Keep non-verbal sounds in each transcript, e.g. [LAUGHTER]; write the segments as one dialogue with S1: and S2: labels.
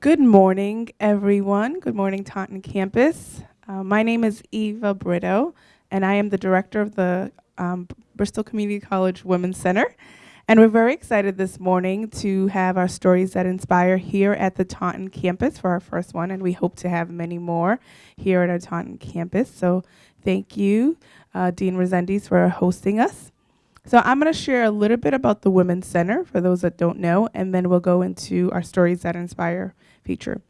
S1: Good morning, everyone. Good morning, Taunton campus. Uh, my name is Eva Brito, and I am the director of the um, Bristol Community College Women's Center. And we're very excited this morning to have our stories that inspire here at the Taunton campus for our first one, and we hope to have many more here at our Taunton campus. So thank you, uh, Dean Resendiz, for hosting us. So I'm going to share a little bit about the Women's Center for those that don't know, and then we'll go into our stories that inspire feature.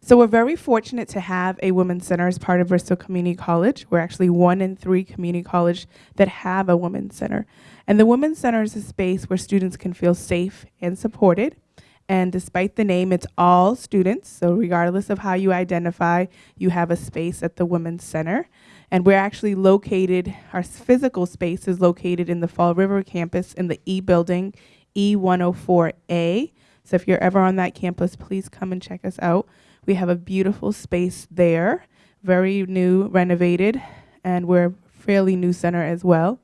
S1: So we're very fortunate to have a Women's Center as part of Bristol Community College. We're actually one in three community college that have a Women's Center. And the Women's Center is a space where students can feel safe and supported. And despite the name, it's all students. So regardless of how you identify, you have a space at the Women's Center. And we're actually located, our physical space is located in the Fall River campus in the E building, E104A. So if you're ever on that campus, please come and check us out. We have a beautiful space there, very new, renovated, and we're a fairly new center as well.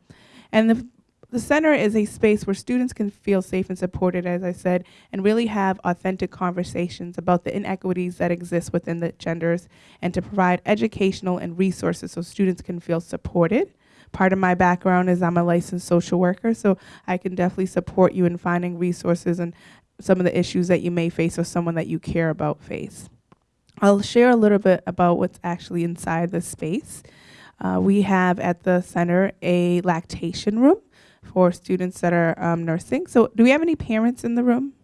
S1: And the, the center is a space where students can feel safe and supported, as I said, and really have authentic conversations about the inequities that exist within the genders and to provide educational and resources so students can feel supported. Part of my background is I'm a licensed social worker, so I can definitely support you in finding resources and some of the issues that you may face or someone that you care about face. I'll share a little bit about what's actually inside the space. Uh, we have at the center a lactation room for students that are um, nursing. So do we have any parents in the room?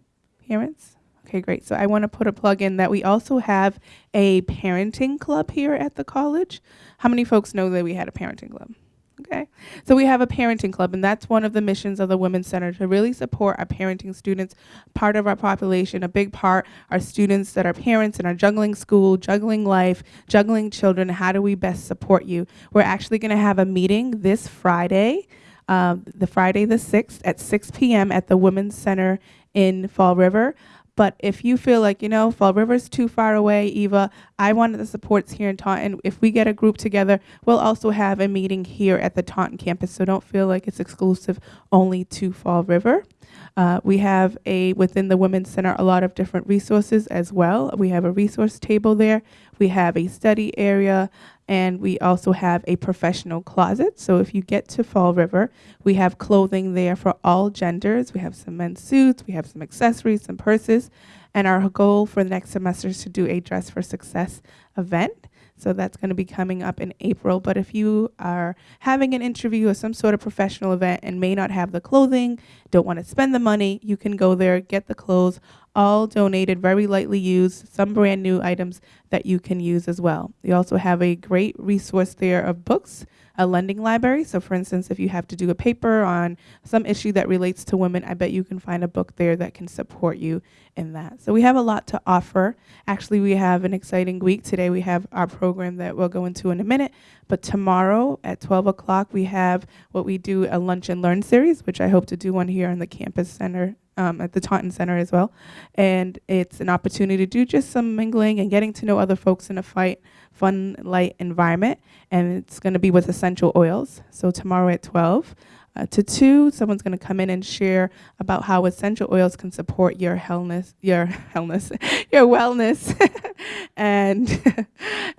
S1: Parents? Okay, great. So I want to put a plug in that we also have a parenting club here at the college. How many folks know that we had a parenting club? Okay, so we have a parenting club, and that's one of the missions of the Women's Center to really support our parenting students, part of our population, a big part our students that are parents and are juggling school, juggling life, juggling children. How do we best support you? We're actually going to have a meeting this Friday, um, the Friday the 6th at 6 p.m. at the Women's Center in Fall River. But if you feel like, you know, Fall River's too far away, Eva, I wanted the supports here in Taunton. If we get a group together, we'll also have a meeting here at the Taunton campus. So don't feel like it's exclusive only to Fall River. Uh, we have a, within the Women's Center, a lot of different resources as well. We have a resource table there. We have a study area, and we also have a professional closet. So if you get to Fall River, we have clothing there for all genders. We have some men's suits, we have some accessories, some purses, and our goal for the next semester is to do a Dress for Success event. So that's going to be coming up in April. But if you are having an interview or some sort of professional event and may not have the clothing, don't want to spend the money, you can go there, get the clothes, all donated, very lightly used, some brand new items that you can use as well. We also have a great resource there of books, a lending library. So for instance, if you have to do a paper on some issue that relates to women, I bet you can find a book there that can support you in that. So we have a lot to offer. Actually, we have an exciting week. Today we have our program that we'll go into in a minute, but tomorrow at 12 o'clock we have what we do a lunch and learn series, which I hope to do one here in the campus center um, at the Taunton Center as well. And it's an opportunity to do just some mingling and getting to know other folks in a fight, fun, light environment. And it's going to be with essential oils. So tomorrow at 12 uh, to 2, someone's going to come in and share about how essential oils can support your healthness, your [LAUGHS] healthness, [LAUGHS] your wellness, [LAUGHS] and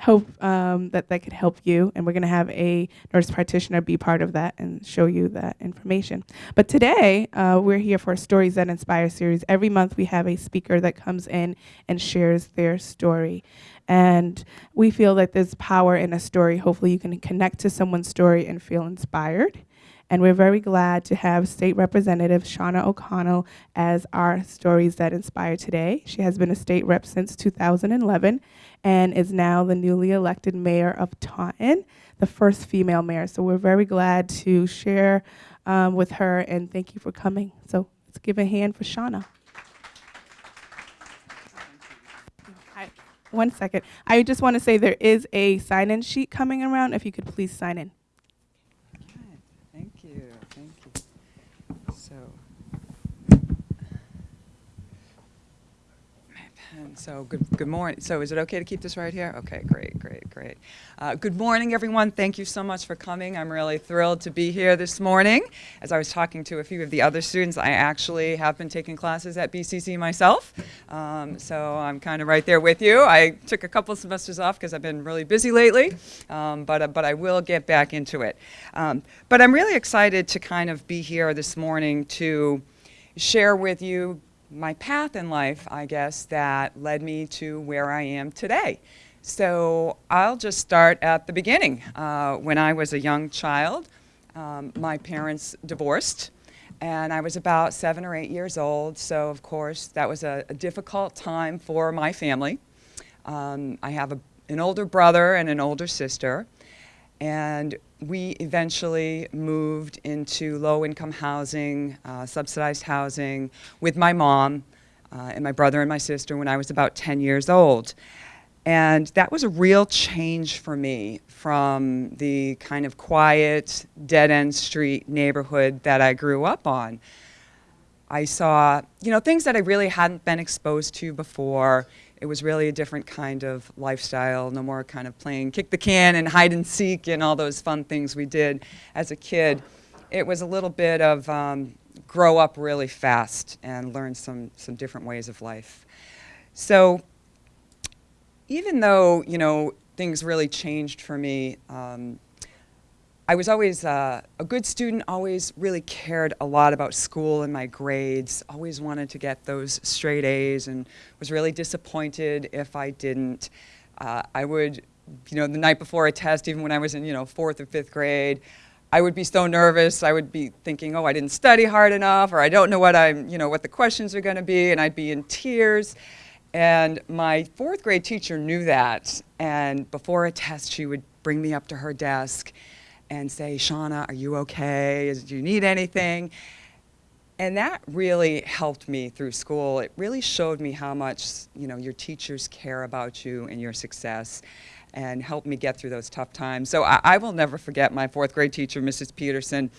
S1: hope um, that that could help you. And we're going to have a nurse practitioner be part of that and show you that information. But today, uh, we're here for Stories That Inspire series. Every month, we have a speaker that comes in and shares their story. And we feel that there's power in a story. Hopefully, you can connect to someone's story and feel inspired. And we're very glad to have State Representative Shauna O'Connell as our Stories That Inspire today. She has been a state rep since 2011 and is now the newly elected mayor of Taunton, the first female mayor. So we're very glad to share um, with her and thank you for coming. So let's give a hand for Shauna. One second. I just want to say there is a sign-in sheet coming around. If you could please sign in.
S2: So good, good morning. So is it okay to keep this right here? Okay, great, great, great. Uh, good morning, everyone. Thank you so much for coming. I'm really thrilled to be here this morning. As I was talking to a few of the other students, I actually have been taking classes at BCC myself, um, so I'm kind of right there with you. I took a couple semesters off because I've been really busy lately, um, but, uh, but I will get back into it. Um, but I'm really excited to kind of be here this morning to share with you my path in life, I guess, that led me to where I am today. So I'll just start at the beginning. Uh, when I was a young child, um, my parents divorced, and I was about seven or eight years old. So of course, that was a, a difficult time for my family. Um, I have a, an older brother and an older sister, and we eventually moved into low-income housing, uh, subsidized housing with my mom uh, and my brother and my sister when I was about 10 years old. And that was a real change for me from the kind of quiet, dead-end street neighborhood that I grew up on. I saw, you know, things that I really hadn't been exposed to before. It was really a different kind of lifestyle, no more kind of playing kick the can and hide and seek and all those fun things we did as a kid. It was a little bit of um, grow up really fast and learn some, some different ways of life. So even though, you know, things really changed for me, um, I was always uh, a good student, always really cared a lot about school and my grades, always wanted to get those straight A's and was really disappointed if I didn't. Uh, I would, you know, the night before a test, even when I was in, you know, fourth or fifth grade, I would be so nervous. I would be thinking, oh, I didn't study hard enough, or I don't know what I'm, you know, what the questions are going to be, and I'd be in tears. And my fourth grade teacher knew that. And before a test, she would bring me up to her desk and say, Shauna, are you okay? Do you need anything? And that really helped me through school. It really showed me how much you know, your teachers care about you and your success and helped me get through those tough times. So I, I will never forget my fourth grade teacher, Mrs. Peterson,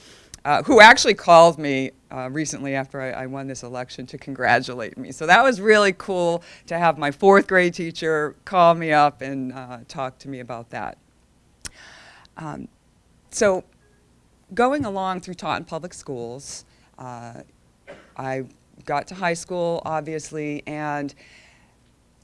S2: uh, who actually called me uh, recently after I, I, won this election to congratulate me. So that was really cool to have my fourth grade teacher call me up and uh, talk to me about that. Um, so going along through Taunton Public Schools, uh, I got to high school, obviously, and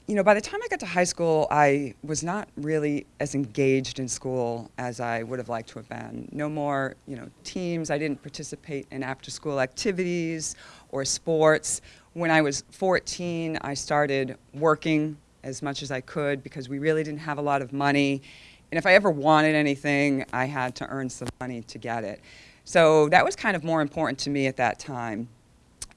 S2: you know, by the time I got to high school, I was not really as engaged in school as I would have liked to have been. No more, you know, teams. I didn't participate in after-school activities or sports. When I was 14, I started working as much as I could because we really didn't have a lot of money. And if I ever wanted anything, I had to earn some money to get it. So that was kind of more important to me at that time.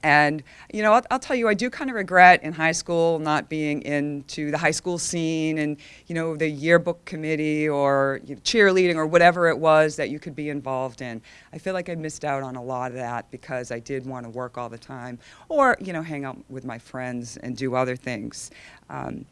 S2: And, you know, I'll, I'll, tell you, I do kind of regret in high school not being into the high school scene and, you know, the yearbook committee or you know, cheerleading or whatever it was that you could be involved in. I feel like I missed out on a lot of that because I did want to work all the time or, you know, hang out with my friends and do other things. Um,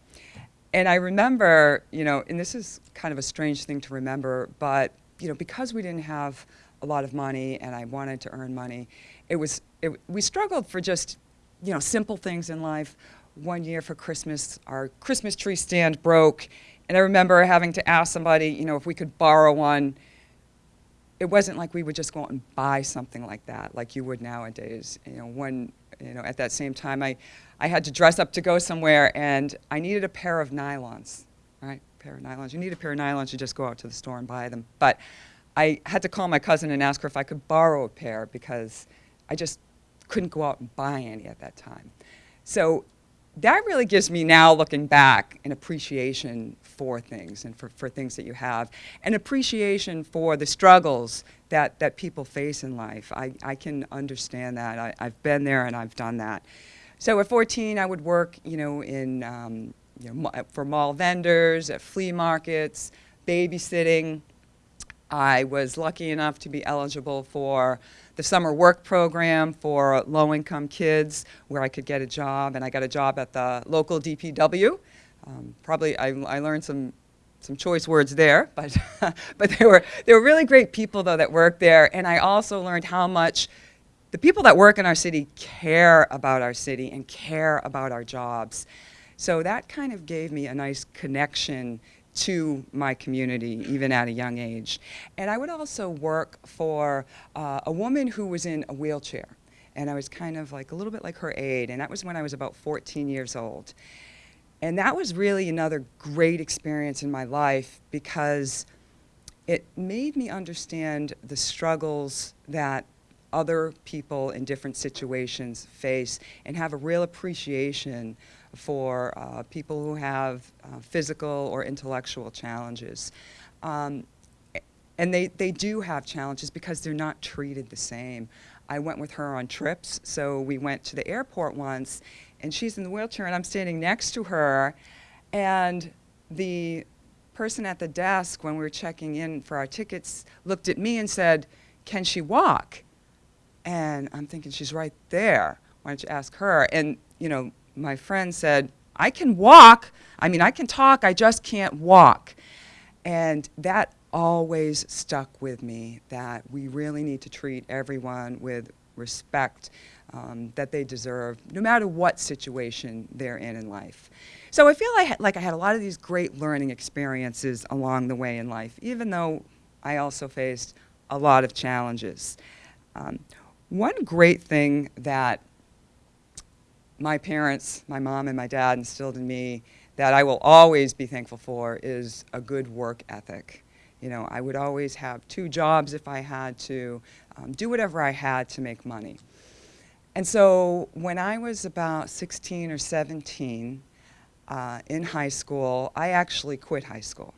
S2: and I remember, you know, and this is kind of a strange thing to remember, but, you know, because we didn't have a lot of money and I wanted to earn money, it was it, we struggled for just, you know, simple things in life. One year for Christmas, our Christmas tree stand broke, and I remember having to ask somebody, you know, if we could borrow one. It wasn't like we would just go out and buy something like that, like you would nowadays. You know, when, you know, at that same time, I, I had to dress up to go somewhere, and I needed a pair of nylons, right? A pair of nylons. You need a pair of nylons, you just go out to the store and buy them. But I had to call my cousin and ask her if I could borrow a pair because I just couldn't go out and buy any at that time. So that really gives me now, looking back, an appreciation for things and for, for things that you have, an appreciation for the struggles that, that people face in life. I, I can understand that. I, I've been there and I've done that. So at 14, I would work, you know, in, um, you know, for mall vendors, at flea markets, babysitting. I was lucky enough to be eligible for the summer work program for low-income kids where I could get a job, and I got a job at the local DPW. Um, probably I, I learned some some choice words there, [LAUGHS] but but they were they were really great people though that worked there, and I also learned how much the people that work in our city care about our city and care about our jobs. So that kind of gave me a nice connection to my community, even at a young age. And I would also work for uh, a woman who was in a wheelchair. And I was kind of like a little bit like her aide, and that was when I was about 14 years old. And that was really another great experience in my life because it made me understand the struggles that other people in different situations face and have a real appreciation for uh, people who have uh, physical or intellectual challenges. Um, and they, they do have challenges because they're not treated the same. I went with her on trips, so we went to the airport once, and she's in the wheelchair, and I'm standing next to her, and the person at the desk when we were checking in for our tickets looked at me and said, can she walk? And I'm thinking, she's right there. Why don't you ask her? And, you know, my friend said, I can walk. I mean, I can talk, I just can't walk. And that always stuck with me, that we really need to treat everyone with respect um, that they deserve, no matter what situation they're in in life. So I feel like, like I had a lot of these great learning experiences along the way in life, even though I also faced a lot of challenges. Um, one great thing that my parents, my mom and my dad instilled in me that I will always be thankful for is a good work ethic. You know, I would always have two jobs if I had to, um, do whatever I had to make money. And so when I was about 16 or 17 uh, in high school, I actually quit high school.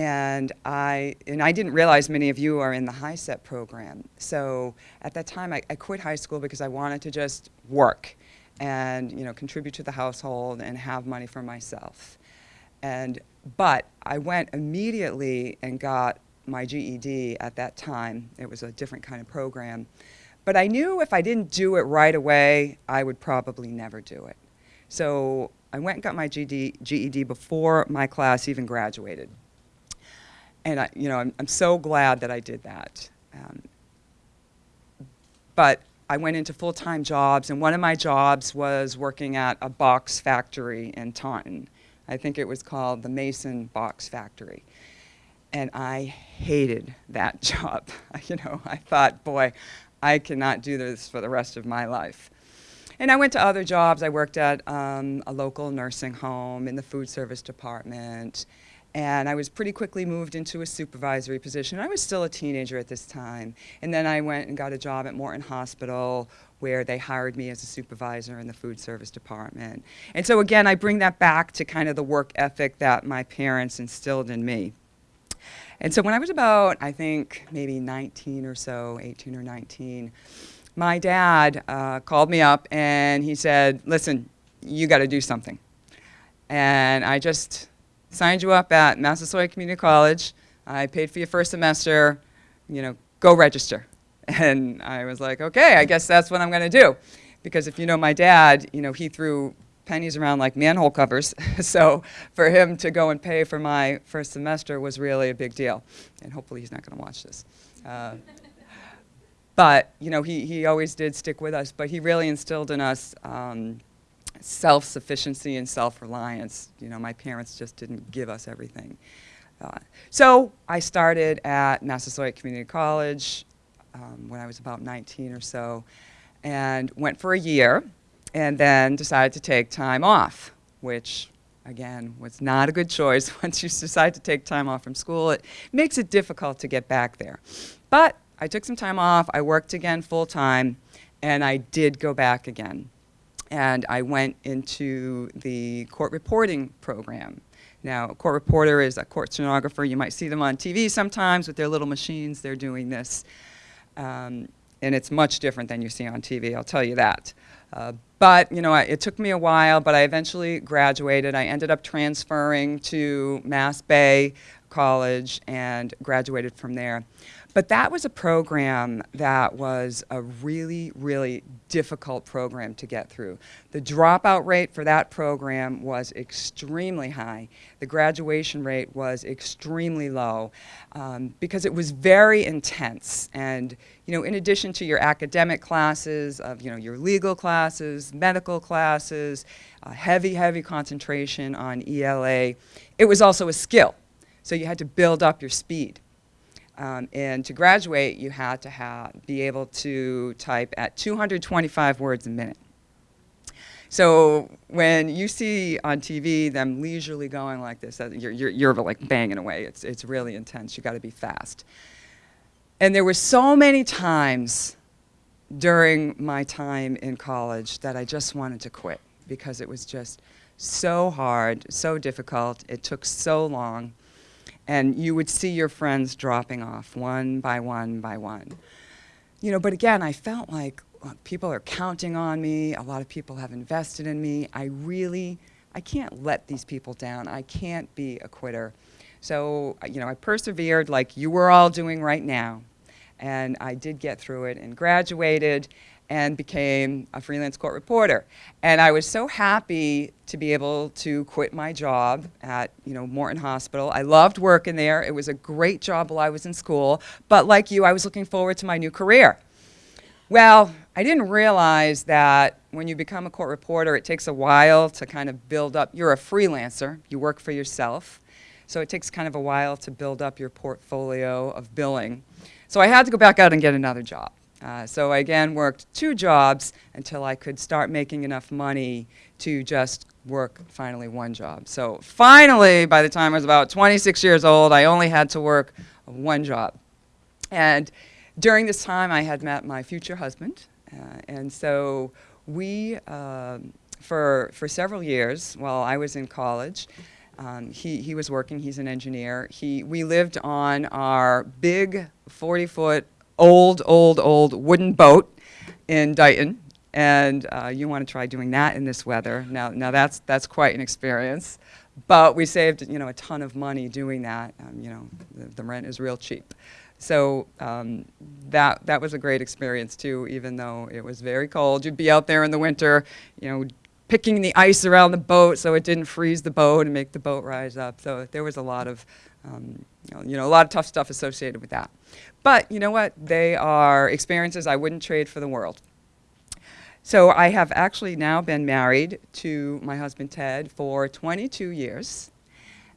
S2: And I, and I didn't realize many of you are in the HiSET program. So at that time, I, I quit high school because I wanted to just work and you know, contribute to the household and have money for myself. And, but I went immediately and got my GED at that time. It was a different kind of program. But I knew if I didn't do it right away, I would probably never do it. So I went and got my GED, GED before my class even graduated. And I, you know, I'm, I'm so glad that I did that. Um, but I went into full-time jobs, and one of my jobs was working at a box factory in Taunton. I think it was called the Mason Box Factory. And I hated that [LAUGHS] job. [LAUGHS] you know, I thought, boy, I cannot do this for the rest of my life. And I went to other jobs. I worked at um, a local nursing home in the food service department. And I was pretty quickly moved into a supervisory position. I was still a teenager at this time. And then I went and got a job at Morton Hospital where they hired me as a supervisor in the food service department. And so again, I bring that back to kind of the work ethic that my parents instilled in me. And so when I was about, I think, maybe 19 or so, 18 or 19, my dad uh, called me up and he said, listen, you got to do something. And I just signed you up at Massasoit Community College. I paid for your first semester, you know, go register. [LAUGHS] And I was like, okay, I guess that's what I'm going to do. Because if you know my dad, you know, he threw pennies around like manhole covers. [LAUGHS] so for him to go and pay for my first semester was really a big deal. And hopefully he's not going to watch this. Uh, [LAUGHS] but, you know, he, he always did stick with us. But he really instilled in us um, self-sufficiency and self-reliance. You know, my parents just didn't give us everything. Uh, so I started at Massasoit Community College um, when I was about 19 or so and went for a year and then decided to take time off, which again was not a good choice. [LAUGHS] Once you decide to take time off from school, it makes it difficult to get back there. But I took some time off, I worked again full time, and I did go back again and I went into the court reporting program. Now, a court reporter is a court stenographer. You might see them on TV sometimes with their little machines. They're doing this. Um, and it's much different than you see on TV, I'll tell you that. Uh, but, you know, I, it took me a while, but I eventually graduated. I ended up transferring to Mass Bay College and graduated from there. But that was a program that was a really, really difficult program to get through. The dropout rate for that program was extremely high. The graduation rate was extremely low um, because it was very intense. And, you know, in addition to your academic classes, of, you know, your legal classes, medical classes, uh, heavy, heavy concentration on ELA, it was also a skill. So you had to build up your speed. Um, and to graduate, you had to have, be able to type at 225 words a minute. So when you see on TV them leisurely going like this, you're, you're, you're like banging away. It's, it's really intense. you got to be fast. And there were so many times during my time in college that I just wanted to quit because it was just so hard, so difficult. It took so long and you would see your friends dropping off one by one by one. You know, but again, I felt like people are counting on me. A lot of people have invested in me. I really, I can't let these people down. I can't be a quitter. So, you know, I persevered like you were all doing right now. And I did get through it and graduated and became a freelance court reporter. And I was so happy to be able to quit my job at you know, Morton Hospital. I loved working there. It was a great job while I was in school. But like you, I was looking forward to my new career. Well, I didn't realize that when you become a court reporter, it takes a while to kind of build up. You're a freelancer. You work for yourself. So it takes kind of a while to build up your portfolio of billing. So I had to go back out and get another job. Uh, so I again worked two jobs until I could start making enough money to just work finally one job. So finally, by the time I was about 26 years old, I only had to work one job. And during this time, I had met my future husband. Uh, and so we, um, for, for several years, while I was in college, um, he, he was working, he's an engineer. He, we lived on our big 40-foot old, old, old wooden boat in Dighton. And uh, you want to try doing that in this weather. Now, now that's, that's quite an experience. But we saved you know, a ton of money doing that. Um, you know, the, the, rent is real cheap. So um, that, that was a great experience too, even though it was very cold. You'd be out there in the winter, you know, picking the ice around the boat so it didn't freeze the boat and make the boat rise up. So there was a lot of, um, you, know, a lot of tough stuff associated with that. But you know what? They are experiences I wouldn't trade for the world. So I have actually now been married to my husband Ted for 22 years.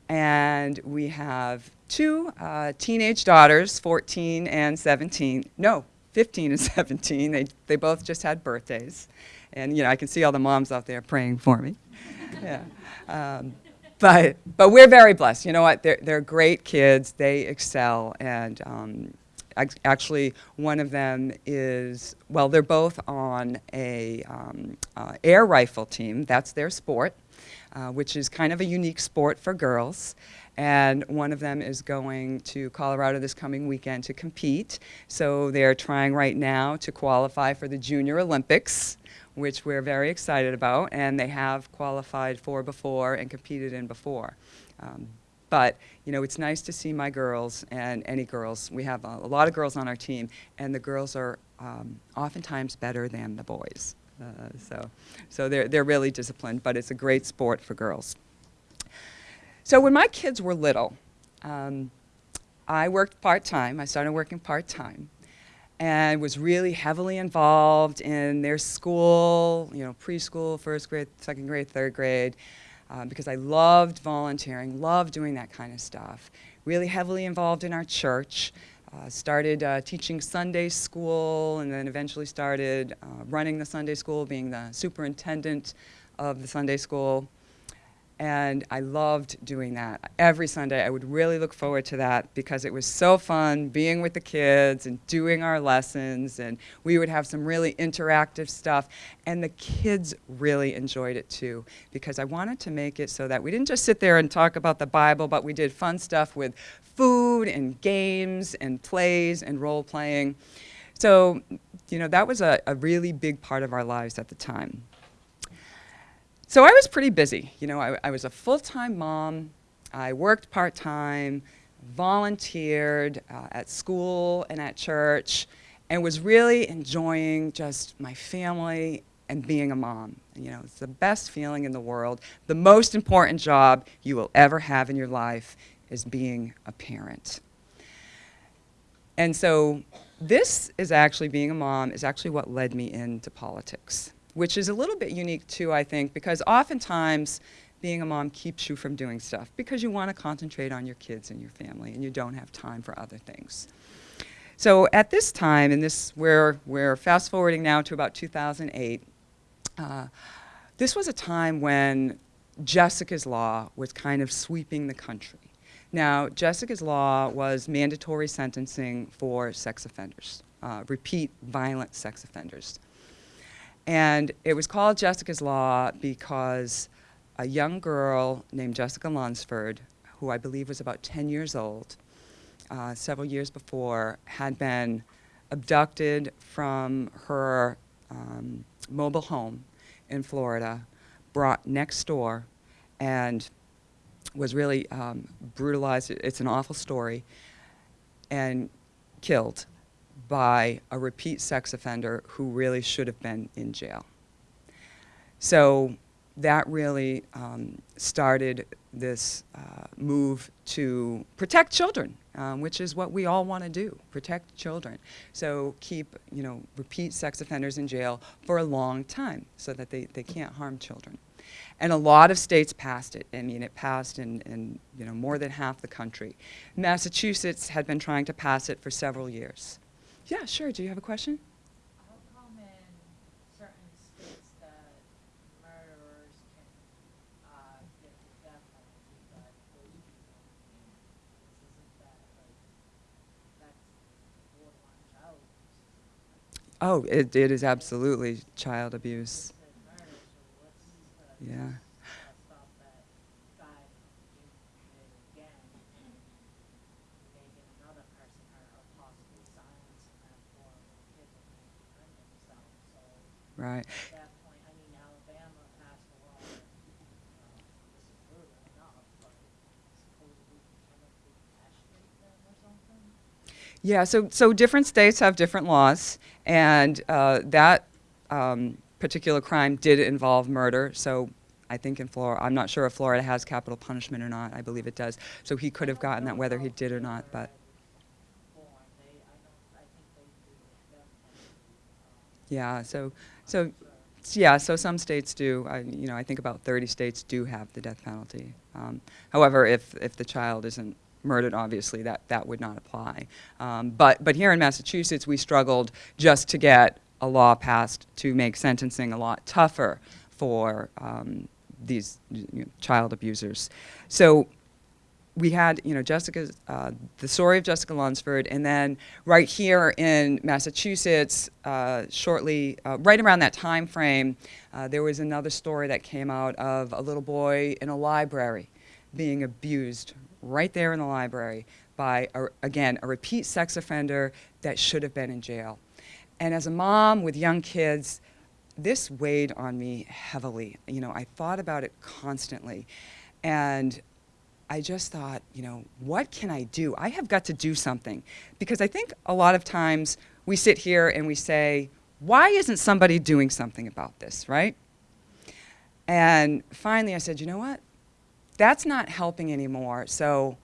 S2: And we have two uh, teenage daughters, 14 and 17. No, 15 and [LAUGHS] 17. They, they both just had birthdays. And you know, I can see all the moms out there praying for me. [LAUGHS] yeah. Um, but, but we're very blessed. You know what? They're, they're great kids. They excel. And um, actually one of them is, well, they're both on a um, uh, air rifle team. That's their sport, uh, which is kind of a unique sport for girls. And one of them is going to Colorado this coming weekend to compete. So they're trying right now to qualify for the Junior Olympics, which we're very excited about. And they have qualified for before and competed in before. Um, but you know, it's nice to see my girls and any girls. We have a, a lot of girls on our team, and the girls are um, oftentimes better than the boys. Uh, so, so they're they're really disciplined, but it's a great sport for girls. So when my kids were little, um, I worked part time. I started working part time, and was really heavily involved in their school. You know, preschool, first grade, second grade, third grade um, because I loved volunteering, loved doing that kind of stuff. Really heavily involved in our church. Uh, started uh, teaching Sunday school and then eventually started uh, running the Sunday school, being the superintendent of the Sunday school. And I loved doing that. Every Sunday I would really look forward to that because it was so fun being with the kids and doing our lessons and we would have some really interactive stuff and the kids really enjoyed it too because I wanted to make it so that we didn't just sit there and talk about the Bible but we did fun stuff with food and games and plays and role playing. So, you know, that was a, a really big part of our lives at the time. So I was pretty busy. You know, I, I was a full-time mom. I worked part-time, volunteered uh, at school and at church, and was really enjoying just my family and being a mom. You know, it's the best feeling in the world. The most important job you will ever have in your life is being a parent. And so this is actually, being a mom, is actually what led me into politics, which is a little bit unique too, I think, because oftentimes being a mom keeps you from doing stuff because you want to concentrate on your kids and your family and you don't have time for other things. So at this time, and this we're, we're fast forwarding now to about 2008, uh, this was a time when Jessica's Law was kind of sweeping the country. Now, Jessica's Law was mandatory sentencing for sex offenders, uh, repeat violent sex offenders. And it was called Jessica's Law because a young girl named Jessica Lunsford, who I believe was about 10 years old, uh, several years before, had been abducted from her um, mobile home in Florida, brought next door, and was really um, brutalized. It's an awful story, and killed by a repeat sex offender who really should have been in jail. So that really um, started this uh, move to protect children, um, which is what we all want to do, protect children. So keep, you know, repeat sex offenders in jail for a long time so that they, they can't harm children. And a lot of states passed it. I mean, it passed in, in you know, more than half the country. Massachusetts had been trying to pass it for several years. Yeah, sure. Do you have a question?
S3: How come in certain states that murderers can uh, get the death penalty, but those people? Isn't that like that's borderline child abuse?
S2: Oh, it, it is absolutely child abuse.
S3: You said murder, so what's the
S2: Yeah.
S3: uh, stop that guy from doing it again and making another person hurt or possibly silencing them for when kids are trying to defend themselves? So.
S2: Right.
S3: At that point, I mean, Alabama passed a law that, this is brutal enough, but supposedly chemically castrate them or something?
S2: Yeah, so, so different states have different laws, and uh, that um, particular crime did involve murder. So I think in Florida, I'm not sure if Florida has capital punishment or not. I believe it does. So he could have gotten that whether he did or not, but
S3: Born, they, I don't, I think they do the death penalty, um,
S2: yeah, so, so, yeah, so some states do. I, you know, I think about 30 states do have the death penalty. Um, however, if, if the child isn't murdered, obviously that, that would not apply. Um, but, but here in Massachusetts, we struggled just to get a law passed to make sentencing a lot tougher for um, these you know, child abusers. So we had, you know, Jessica's, uh, the story of Jessica Lunsford, and then right here in Massachusetts, uh, shortly, uh, right around that time frame, uh, there was another story that came out of a little boy in a library being abused right there in the library by, a, again, a repeat sex offender that should have been in jail. And as a mom with young kids, this weighed on me heavily. You know, I thought about it constantly. And I just thought, you know, what can I do? I have got to do something. Because I think a lot of times we sit here and we say, why isn't somebody doing something about this, right? And finally I said, you know what? That's not helping anymore. So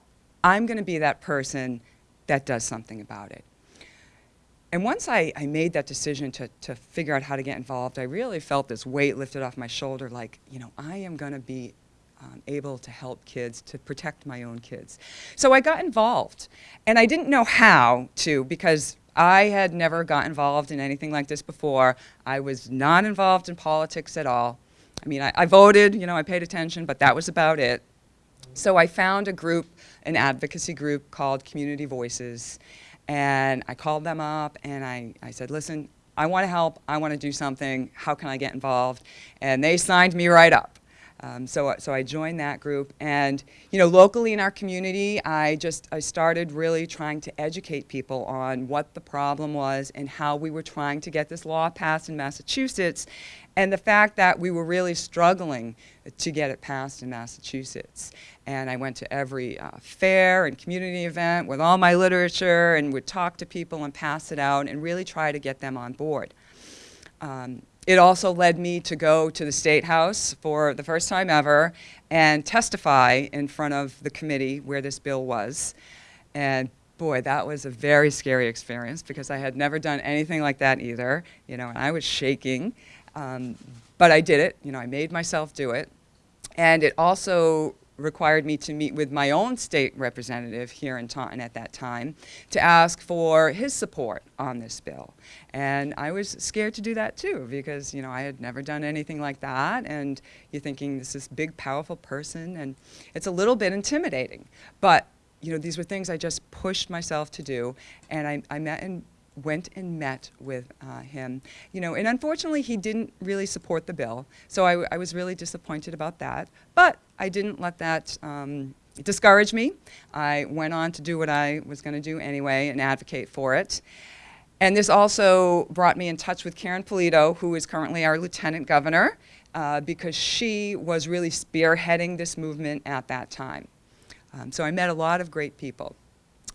S2: I'm going to be that person that does something about it. And once I, I made that decision to, to figure out how to get involved, I really felt this weight lifted off my shoulder like, you know, I am going to be um, able to help kids, to protect my own kids. So I got involved. And I didn't know how to because I had never got involved in anything like this before. I was not involved in politics at all. I mean, I, I voted, you know, I paid attention, but that was about it. So I found a group, an advocacy group called Community Voices, and I called them up and I, I said, listen, I want to help, I want to do something, how can I get involved? And they signed me right up. Um, so, so I joined that group, and you know, locally in our community, I just I started really trying to educate people on what the problem was and how we were trying to get this law passed in Massachusetts, and the fact that we were really struggling to get it passed in Massachusetts. And I went to every uh, fair and community event with all my literature and would talk to people and pass it out and really try to get them on board. Um, it also led me to go to the State House for the first time ever and testify in front of the committee where this bill was. And boy, that was a very scary experience because I had never done anything like that either, you know, and I was shaking. Um, but I did it, you know, I made myself do it. And it also required me to meet with my own state representative here in Taunton at that time to ask for his support on this bill. And I was scared to do that too because, you know, I had never done anything like that and you're thinking this is big, powerful person and it's a little bit intimidating. But, you know, these were things I just pushed myself to do and I, I met and went and met with uh, him. You know, and unfortunately he didn't really support the bill, so I, I was really disappointed about that. But I didn't let that um, discourage me. I went on to do what I was going to do anyway and advocate for it. And this also brought me in touch with Karyn Polito, who is currently our lieutenant governor, uh, because she was really spearheading this movement at that time. Um, so I met a lot of great people.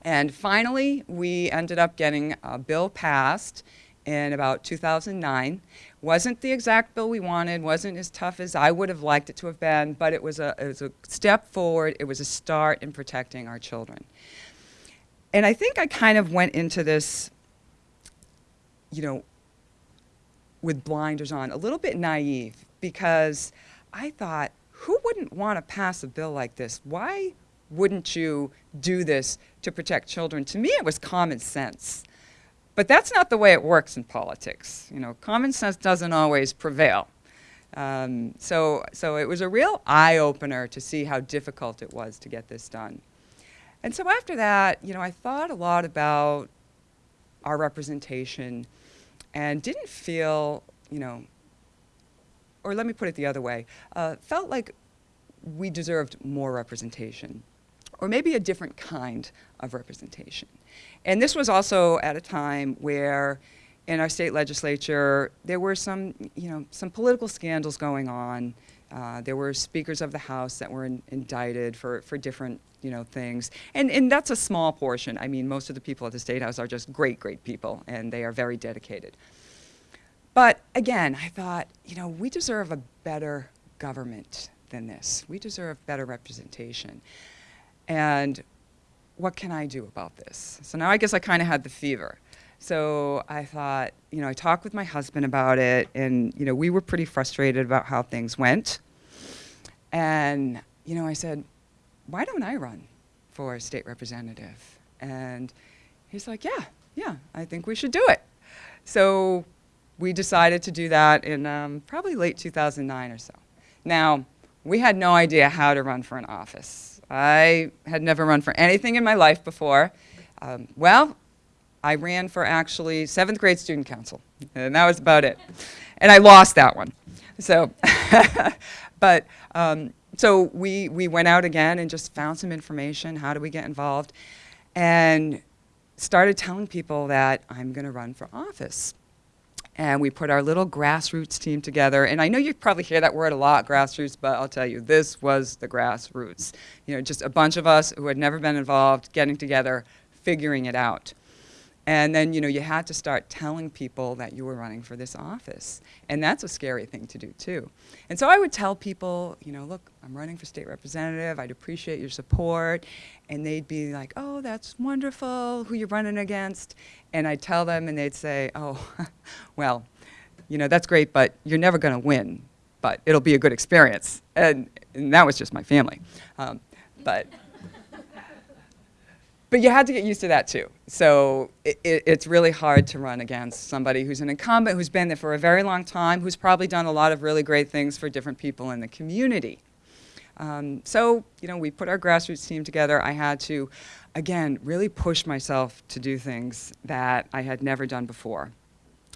S2: And finally, we ended up getting a bill passed in about 2009. Wasn't the exact bill we wanted, wasn't as tough as I would have liked it to have been, but it was a, it was a step forward. It was a start in protecting our children. And I think I kind of went into this, you know, with blinders on, a little bit naive, because I thought, who wouldn't want to pass a bill like this? Why wouldn't you do this to protect children? To me, it was common sense. But that's not the way it works in politics. You know, common sense doesn't always prevail. Um, so, so it was a real eye-opener to see how difficult it was to get this done. And so after that, you know, I thought a lot about our representation and didn't feel, you know, or let me put it the other way, uh, felt like we deserved more representation or maybe a different kind of representation. And this was also at a time where in our state legislature, there were some, you know, some political scandals going on. Uh, there were speakers of the House that were in, indicted for, for different, you know, things. And, and that's a small portion. I mean, most of the people at the State House are just great, great people, and they are very dedicated. But again, I thought, you know, we deserve a better government than this. We deserve better representation. And what can I do about this? So now I guess I kind of had the fever. So I thought, you know, I talked with my husband about it, and, you know, we were pretty frustrated about how things went. And, you know, I said, why don't I run for state representative? And he's like, yeah, yeah, I think we should do it. So we decided to do that in um, probably late 2009 or so. Now, we had no idea how to run for an office. I had never run for anything in my life before. Um, well, I ran for actually seventh grade student council, and that was about it. And I lost that one. So, [LAUGHS] but, um, so we, we went out again and just found some information, how do we get involved, and started telling people that I'm going to run for office and we put our little grassroots team together. And I know you probably hear that word a lot, grassroots, but I'll tell you, this was the grassroots. You know, just a bunch of us who had never been involved, getting together, figuring it out. And then, you know, you had to start telling people that you were running for this office. And that's a scary thing to do, too. And so I would tell people, you know, look, I'm running for state representative. I'd appreciate your support. And they'd be like, oh, that's wonderful, who you're running against. And I'd tell them, and they'd say, oh, [LAUGHS] well, you know, that's great, but you're never going to win. But it'll be a good experience. And, and that was just my family. Um, but but you had to get used to that too. So it, it, it's really hard to run against somebody who's an incumbent, who's been there for a very long time, who's probably done a lot of really great things for different people in the community. Um, so, you know, we put our grassroots team together. I had to, again, really push myself to do things that I had never done before.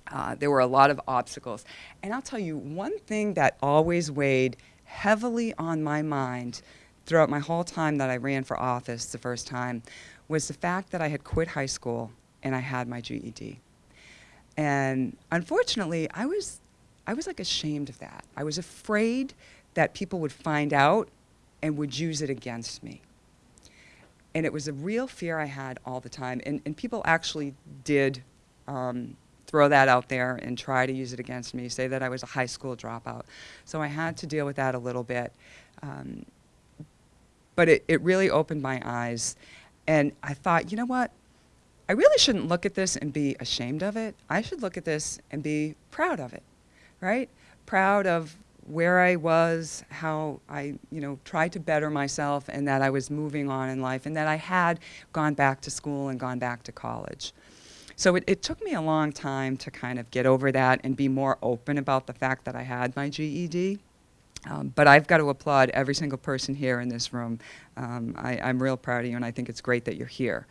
S2: Uh, there were a lot of obstacles. And I'll tell you, one thing that always weighed heavily on my mind throughout my whole time that I ran for office the first time was the fact that I had quit high school and I had my GED. And unfortunately, I was, I was like ashamed of that. I was afraid that people would find out and would use it against me. And it was a real fear I had all the time. And, and people actually did um, throw that out there and try to use it against me, say that I was a high school dropout. So I had to deal with that a little bit. Um, but it, it really opened my eyes. And I thought, you know what? I really shouldn't look at this and be ashamed of it. I should look at this and be proud of it, right? Proud of where I was, how I, you know, tried to better myself and that I was moving on in life and that I had gone back to school and gone back to college. So it, it took me a long time to kind of get over that and be more open about the fact that I had my GED. Um, but I've got to applaud every single person here in this room. Um, I, I'm real proud of you and I think it's great that you're here.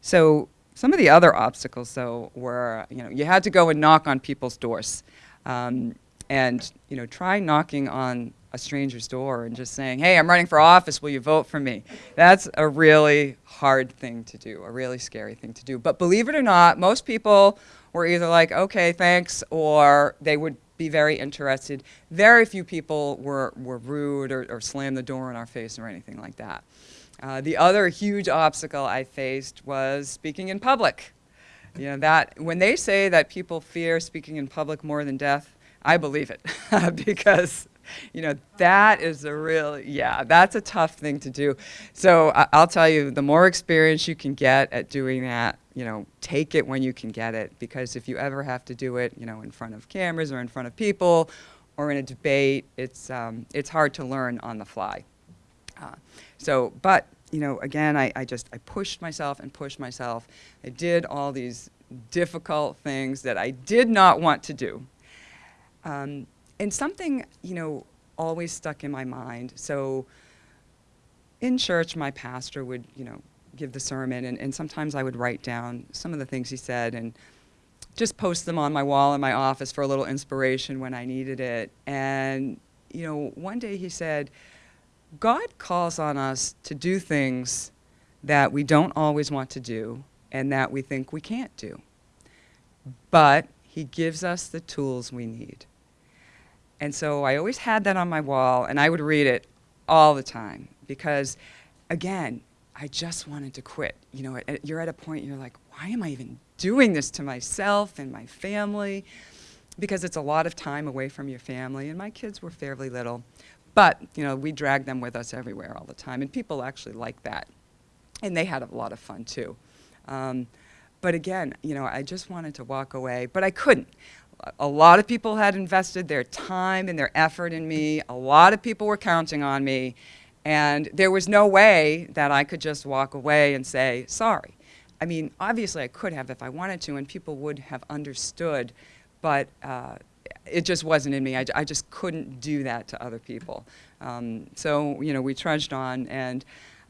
S2: So some of the other obstacles, though, were you know you had to go and knock on people's doors, um, and you know try knocking on a stranger's door and just saying, "Hey, I'm running for office. Will you vote for me?" That's a really hard thing to do, a really scary thing to do. But believe it or not, most people were either like, "Okay, thanks," or they would be very interested. Very few people were were rude or, or slammed the door in our face or anything like that. Uh, the other huge obstacle I faced was speaking in public. You know, that, when they say that people fear speaking in public more than death, I believe it [LAUGHS] because [LAUGHS] you know that is a real yeah that's a tough thing to do so I, i'll tell you the more experience you can get at doing that you know take it when you can get it because if you ever have to do it you know in front of cameras or in front of people or in a debate it's um, it's hard to learn on the fly uh, so, but, you know, again, I, I just, I pushed myself and pushed myself. I did all these difficult things that I did not want to do. Um, and something, you know, always stuck in my mind. So in church, my pastor would, you know, give the sermon, and, and sometimes I would write down some of the things he said and just post them on my wall in my office for a little inspiration when I needed it. And, you know, one day he said, God calls on us to do things that we don't always want to do and that we think we can't do. But he gives us the tools we need. And so I always had that on my wall and I would read it all the time because again, I just wanted to quit. You know, you're at a point you're like, why am I even doing this to myself and my family? Because it's a lot of time away from your family and my kids were fairly little. But, you know, we drag them with us everywhere all the time, and people actually like that. And they had a lot of fun, too. Um, but again, you know, I just wanted to walk away, but I couldn't. A lot of people had invested their time and their effort in me. A lot of people were counting on me. And there was no way that I could just walk away and say, sorry. I mean, obviously I could have if I wanted to, and people would have understood, but uh, it just wasn't in me. I, I just couldn't do that to other people. Um, so, you know, we trudged on and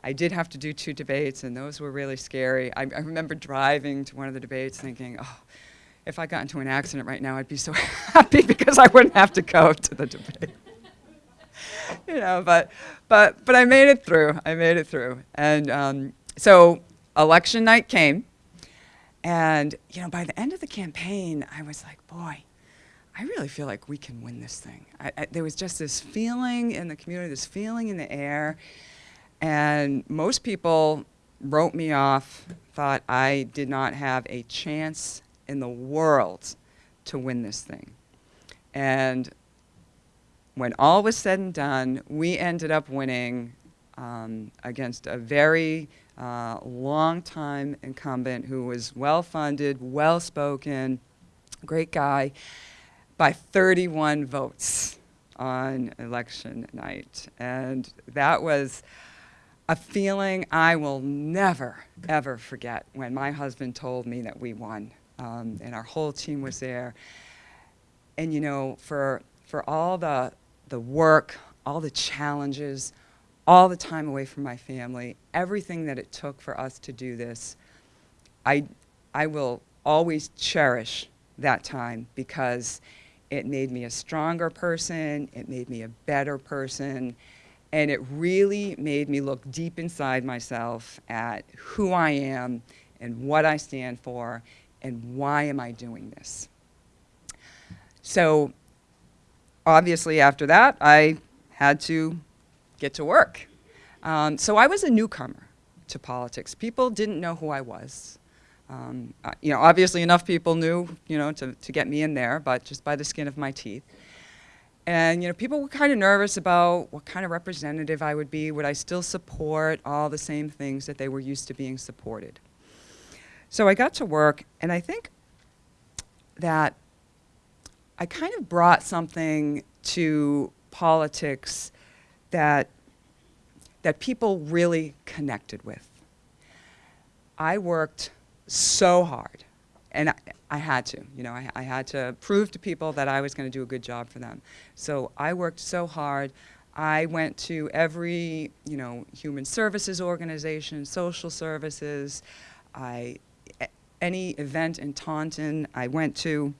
S2: I did have to do two debates and those were really scary. I, I remember driving to one of the debates thinking, oh, if I got into an accident right now, I'd be so [LAUGHS] happy because I wouldn't have to go to the debate. [LAUGHS] you know, but, but, but I made it through. I made it through. And um, so election night came. And, you know, by the end of the campaign, I was like, boy, I really feel like we can win this thing. I, I, there was just this feeling in the community, this feeling in the air, and most people wrote me off, thought I did not have a chance in the world to win this thing. And when all was said and done, we ended up winning um, against a very uh, long-time incumbent who was well-funded, well-spoken, great guy by 31 votes on election night. And that was a feeling I will never, ever forget when my husband told me that we won. Um, and our whole team was there. And you know, for, for all the, the work, all the challenges, all the time away from my family, everything that it took for us to do this, I, I will always cherish that time because It made me a stronger person. It made me a better person. And it really made me look deep inside myself at who I am and what I stand for and why am I doing this. So obviously after that, I had to get to work. Um, so I was a newcomer to politics. People didn't know who I was. Um, uh, you know, obviously enough people knew, you know, to, to get me in there, but just by the skin of my teeth. And, you know, people were kind of nervous about what kind of representative I would be. Would I still support all the same things that they were used to being supported? So I got to work, and I think that I kind of brought something to politics that, that people really connected with. I worked so hard, and I, I had to, you know, I, I had to prove to people that I was going to do a good job for them. So I worked so hard. I went to every, you know, human services organization, social services. I, any event in Taunton I went to.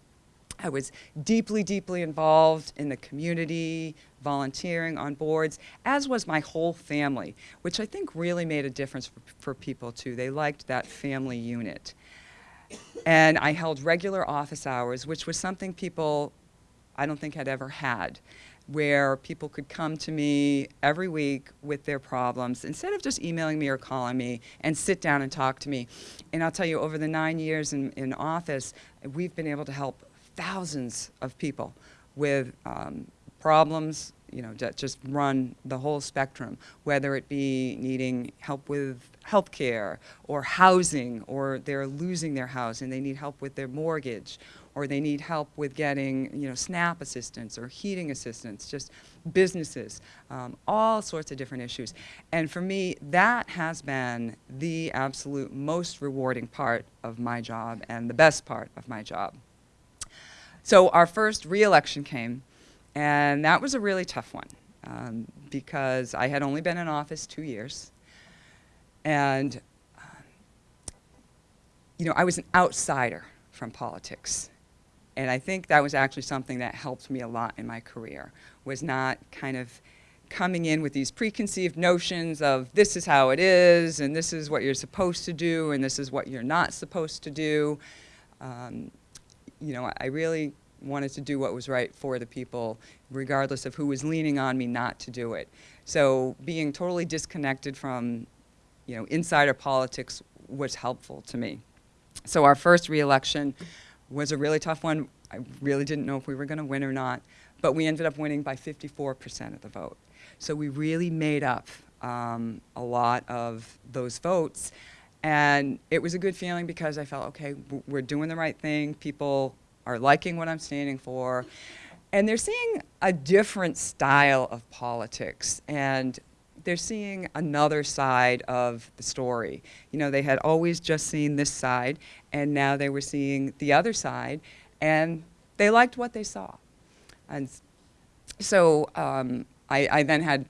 S2: I was deeply, deeply involved in the community, volunteering on boards, as was my whole family, which I think really made a difference for, for people too. They liked that family unit. And I held regular office hours, which was something people I don't think had ever had, where people could come to me every week with their problems instead of just emailing me or calling me and sit down and talk to me. And I'll tell you, over the nine years in, in office, we've been able to help thousands of people with um, problems, you know, that just run the whole spectrum, whether it be needing help with health care or housing, or they're losing their house and they need help with their mortgage, or they need help with getting, you know, SNAP assistance or heating assistance, just businesses, um, all sorts of different issues. And for me, that has been the absolute most rewarding part of my job and the best part of my job. So our first reelection came, and that was a really tough one um, because I had only been in office two years. And, um, you know, I was an outsider from politics. And I think that was actually something that helped me a lot in my career, was not kind of coming in with these preconceived notions of this is how it is, and this is what you're supposed to do, and this is what you're not supposed to do. Um, you know, I really wanted to do what was right for the people, regardless of who was leaning on me not to do it. So being totally disconnected from, you know, insider politics was helpful to me. So our first reelection was a really tough one. I really didn't know if we were going to win or not, but we ended up winning by 54% of the vote. So we really made up um, a lot of those votes. And it was a good feeling because I felt, okay, we're doing the right thing. People are liking what I'm standing for. And they're seeing a different style of politics. And they're seeing another side of the story. You know, they had always just seen this side, and now they were seeing the other side, and they liked what they saw. And so um, I, I then had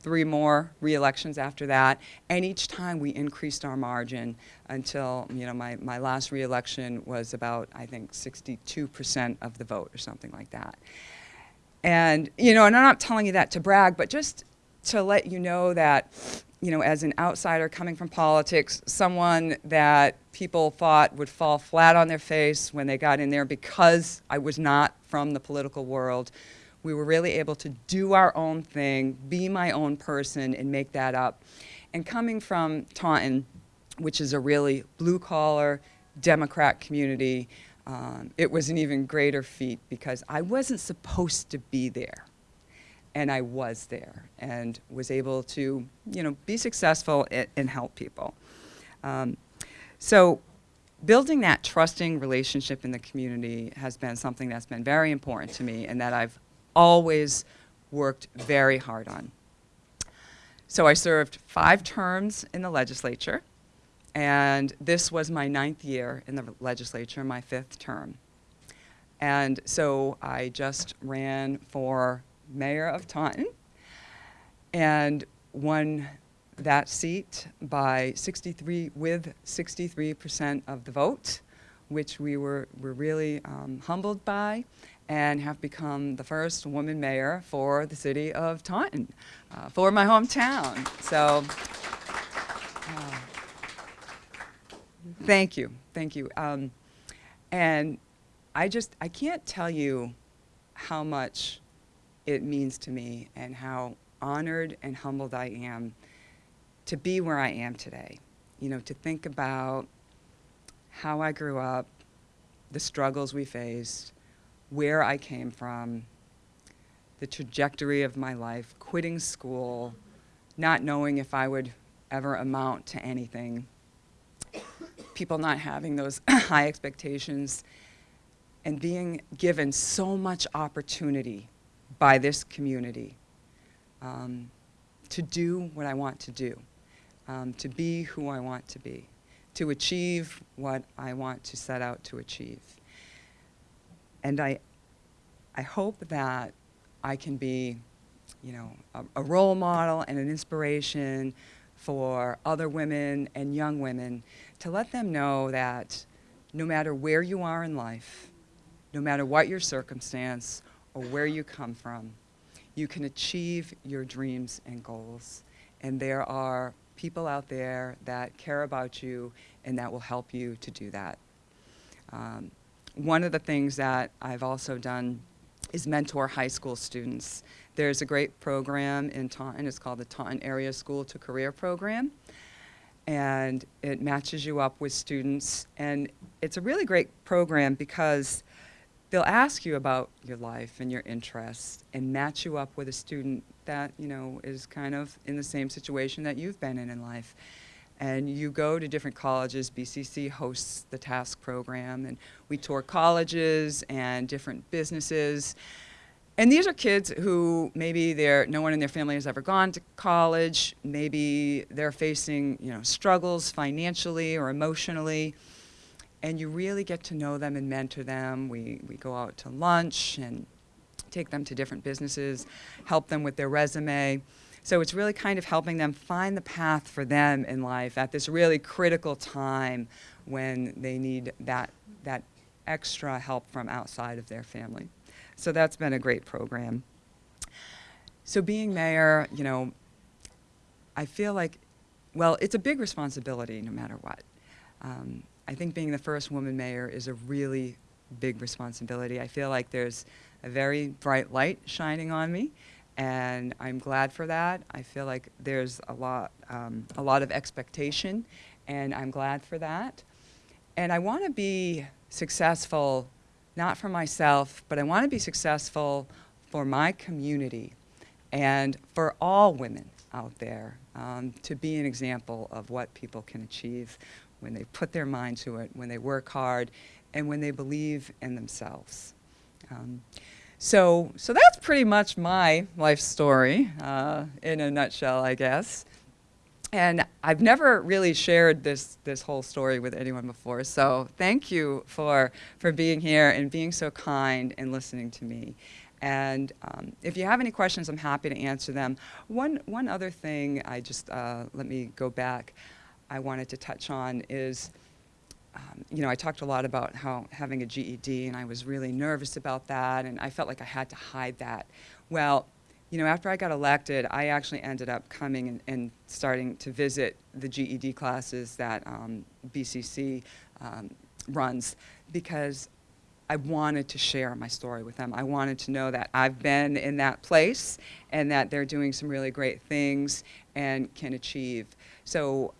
S2: three more re-elections after that, and each time we increased our margin until, you know, my, my last re-election was about, I think, 62% of the vote or something like that. And, you know, and I'm not telling you that to brag, but just to let you know that, you know, as an outsider coming from politics, someone that people thought would fall flat on their face when they got in there because I was not from the political world, we were really able to do our own thing, be my own person, and make that up. And coming from Taunton, which is a really blue collar Democrat community, um, it was an even greater feat because I wasn't supposed to be there. And I was there and was able to, you know, be successful and, help people. Um, so building that trusting relationship in the community has been something that's been very important to me and that I've always worked very hard on. So I served five terms in the legislature, and this was my ninth year in the legislature, my fifth term. And so I just ran for mayor of Taunton and won that seat by 63 with 63% of the vote, which we were, were really um, humbled by. and have become the first woman mayor for the city of Taunton, uh, for my hometown. So, uh, thank you, thank you. Um, and I just, I can't tell you how much it means to me and how honored and humbled I am to be where I am today. You know, to think about how I grew up, the struggles we faced, where I came from, the trajectory of my life, quitting school, not knowing if I would ever amount to anything, people not having those [COUGHS] high expectations, and being given so much opportunity by this community um, to do what I want to do, um, to be who I want to be, to achieve what I want to set out to achieve. And I, I hope that I can be, you know, a, a role model and an inspiration for other women and young women to let them know that no matter where you are in life, no matter what your circumstance or where you come from, you can achieve your dreams and goals. And there are people out there that care about you and that will help you to do that. Um, one of the things that I've also done is mentor high school students. There's a great program in Taunton, it's called the Taunton Area School to Career Program. And it matches you up with students. And it's a really great program because they'll ask you about your life and your interests and match you up with a student that, you know, is kind of in the same situation that you've been in in life. And you go to different colleges, BCC hosts the TASC program, and we tour colleges and different businesses. And these are kids who maybe they're, no one in their family has ever gone to college, maybe they're facing, you know, struggles financially or emotionally and you really get to know them and mentor them. We, we go out to lunch and take them to different businesses, help them with their resume. So it's really kind of helping them find the path for them in life at this really critical time when they need that, that extra help from outside of their family. So that's been a great program. So being mayor, you know, I feel like, well, it's a big responsibility no matter what. Um, I think being the first woman mayor is a really big responsibility. I feel like there's a very bright light shining on me, and I'm glad for that. I feel like there's a lot, um, a lot of expectation, and I'm glad for that. And I want to be successful, not for myself, but I want to be successful for my community and for all women out there um, to be an example of what people can achieve when they put their mind to it, when they work hard, and when they believe in themselves. Um, so, so that's pretty much my life story uh, in a nutshell, I guess. And I've never really shared this, this whole story with anyone before, so thank you for, for being here and being so kind and listening to me. And um, if you have any questions, I'm happy to answer them. One, one other thing, I just, uh, let me go back. I wanted to touch on is, um, you know, I talked a lot about how having a GED, and I was really nervous about that, and I felt like I had to hide that. Well, you know, after I got elected, I actually ended up coming and, and starting to visit the GED classes that um, BCC um, runs because I wanted to share my story with them. I wanted to know that I've been in that place and that they're doing some really great things and can achieve. So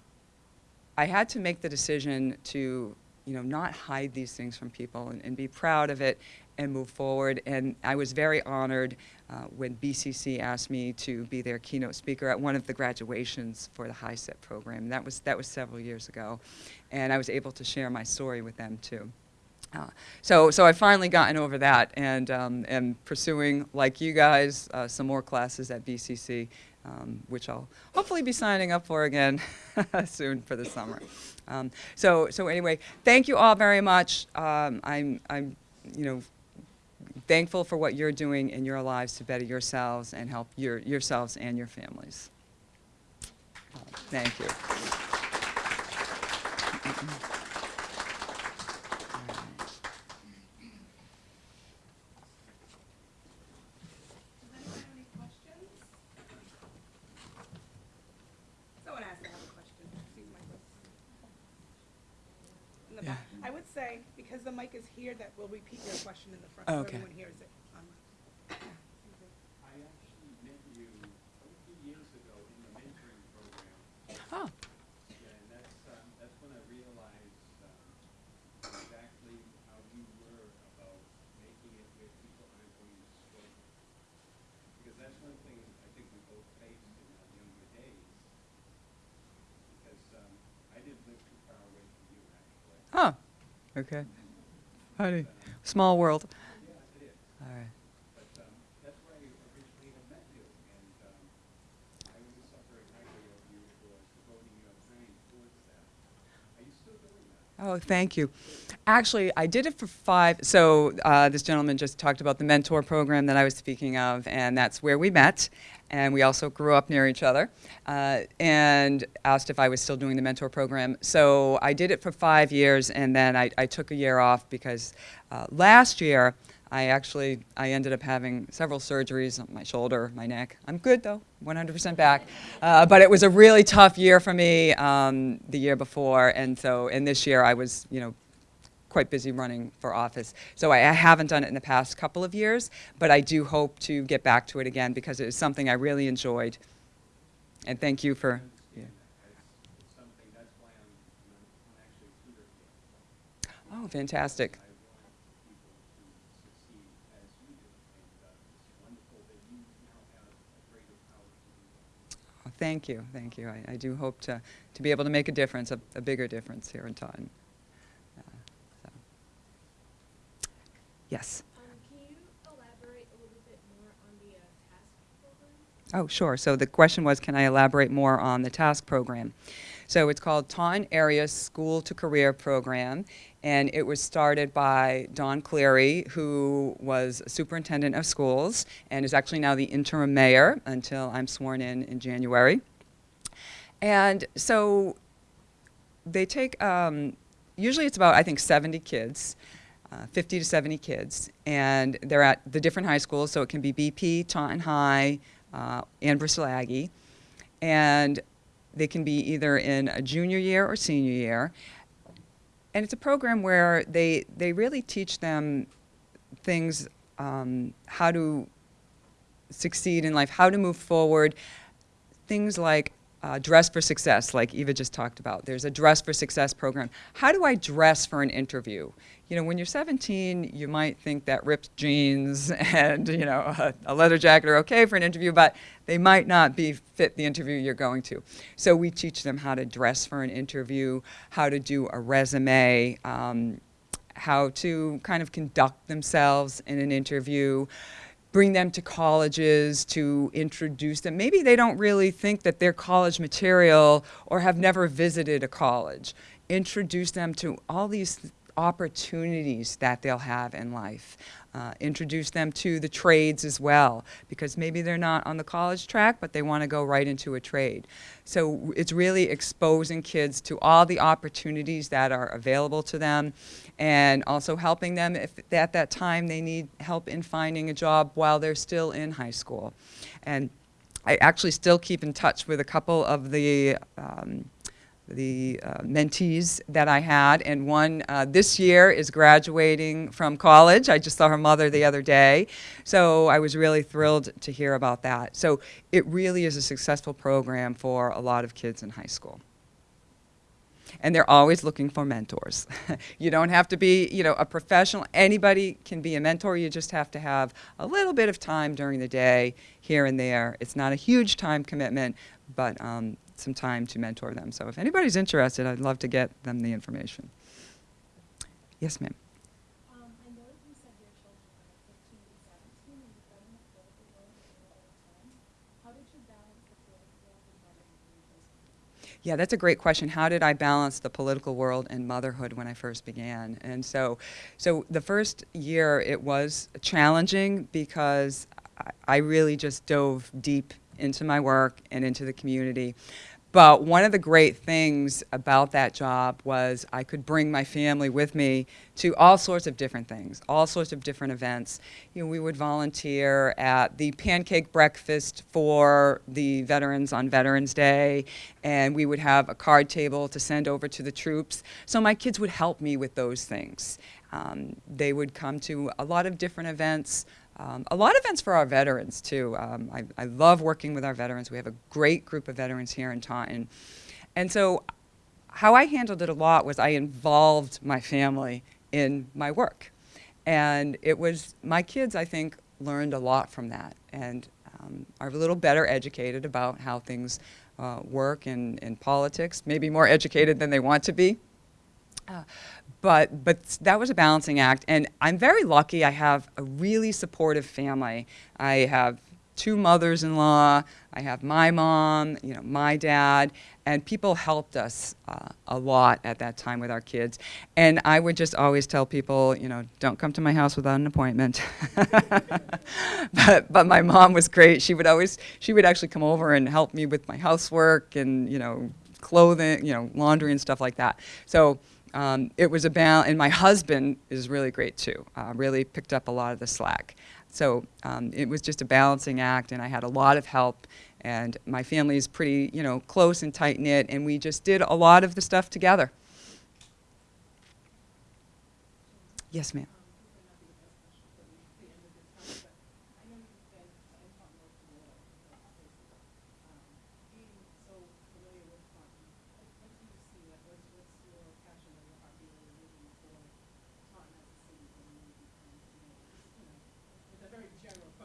S2: I had to make the decision to, you know, not hide these things from people and, and be proud of it and move forward. And I was very honored uh, when BCC asked me to be their keynote speaker at one of the graduations for the HiSET program. That was, that was several years ago. And I was able to share my story with them too. Uh, so, so I've finally gotten over that and um, am pursuing, like you guys, uh, some more classes at BCC um, which I'll hopefully be signing up for again [LAUGHS] soon for the summer. Um, so, so anyway, thank you all very much. Um, I'm, I'm, you know, thankful for what you're doing in your lives to better yourselves and help your, yourselves and your families. Uh, thank you.
S1: say, because the mic is here, that we'll repeat your question in
S2: Oh,
S1: so
S2: okay.
S1: everyone hears it.
S4: I actually met you a few years ago in the mentoring program.
S2: Oh,
S4: Yeah, and that's, um, that's when I realized, um, exactly how you were about making it where people aren't going to struggle. Because that's one thing I think we both faced in our younger days. Because, um, I didn't live too far away from you, actually.
S2: huh, okay. Honey, small world.
S4: Yeah, it is.
S2: All right.
S4: But, um, that's where I originally had met you, and, um, I always thought very highly of you for devoting your time towards that. Are you still doing that?
S2: Oh, thank you. Actually, I did it for five. So uh, this gentleman just talked about the mentor program that I was speaking of, and that's where we met. And we also grew up near each other, uh, and asked if I was still doing the mentor program. So I did it for five years, and then I, I took a year off because uh, last year I actually I ended up having several surgeries on my shoulder, my neck. I'm good though, 100% back. Uh, but it was a really tough year for me um, the year before, and so and this year I was you know quite busy running for office. So I, I haven't done it in the past couple of years, but I do hope to get back to it again because it was something I really enjoyed. And thank you for. Yeah.
S4: It's something, that's why I'm, I'm I'm actually a tutor here.
S2: Oh, fantastic.
S4: I want people to succeed as you do, and uh, it's wonderful that you now have a greater power to do that.
S2: Oh, Thank you, thank you. I, I do hope to, to be able to make a difference, a, a bigger difference here in Taunton. Uh, so. Yes.
S5: Can you elaborate a little bit more on the TASC program?
S2: Oh, sure. So the question was, can I elaborate more on the TASC program? So it's called Taunton Area School to Career Program, and it was started by Don Cleary, who was superintendent of schools and is actually now the interim mayor until I'm sworn in in January. And so they take, um, usually it's about, I think, 70 kids, uh, 50 to 70 kids, and they're at the different high schools, so it can be BP, Taunton High, uh, and Bristol Aggie. And they can be either in a junior year or senior year. And it's a program where they, they really teach them things, um, how to succeed in life, how to move forward, things like uh, dress for success, like Eva just talked about. There's a dress for success program. How do I dress for an interview? You know, when you're 17, you might think that ripped jeans [LAUGHS] and you know a, a leather jacket are okay for an interview, but they might not be fit the interview you're going to. So we teach them how to dress for an interview, how to do a resume. Um, how to kind of conduct themselves in an interview, bring them to colleges to introduce them. Maybe they don't really think that they're college material or have never visited a college. Introduce them to all these opportunities that they'll have in life. Uh, introduce them to the trades as well, because maybe they're not on the college track, but they want to go right into a trade. So it's really exposing kids to all the opportunities that are available to them, and also helping them if at that time they need help in finding a job while they're still in high school. And I actually still keep in touch with a couple of the um, the uh, mentees that I had, and one uh, this year is graduating from college. I just saw her mother the other day, so I was really thrilled to hear about that. So it really is a successful program for a lot of kids in high school. And they're always looking for mentors. [LAUGHS] you don't have to be, you know, a professional. Anybody can be a mentor. You just have to have a little bit of time during the day, here and there. It's not a huge time commitment, but um, some time to mentor them. So if anybody's interested, I'd love to get them the information. Yes, ma'am.
S5: Um, I know that you said your children are 15 and 17 and you've been in the political world for a long time. How did you balance the political world and motherhood when you first began?
S2: Yeah, that's a great question. How did I balance the political world and motherhood when I first began? And so, so the first year it was challenging because I, I really just dove deep into my work and into the community. But one of the great things about that job was I could bring my family with me to all sorts of different things, all sorts of different events. You know, we would volunteer at the pancake breakfast for the veterans on Veterans Day, and we would have a card table to send over to the troops. So my kids would help me with those things. Um, they would come to a lot of different events. Um, a lot of events for our veterans too. Um, I, I love working with our veterans. We have a great group of veterans here in Taunton. And so how I handled it a lot was I involved my family in my work. And it was, my kids, I think, learned a lot from that and um, are a little better educated about how things uh, work in, in politics, maybe more educated than they want to be. Uh, but but that was a balancing act, and I'm very lucky. I have a really supportive family. I have two mothers-in-law. I have my mom, you know, my dad, and people helped us uh, a lot at that time with our kids. And I would just always tell people, you know, don't come to my house without an appointment. [LAUGHS] but but my mom was great. She would always she would actually come over and help me with my housework and you know clothing, you know, laundry and stuff like that. So um, it was about, and my husband is really great too, uh, really picked up a lot of the slack. So um, it was just a balancing act, and I had a lot of help. And my family is pretty, you know, close and tight knit, and we just did a lot of the stuff together. Yes, ma'am.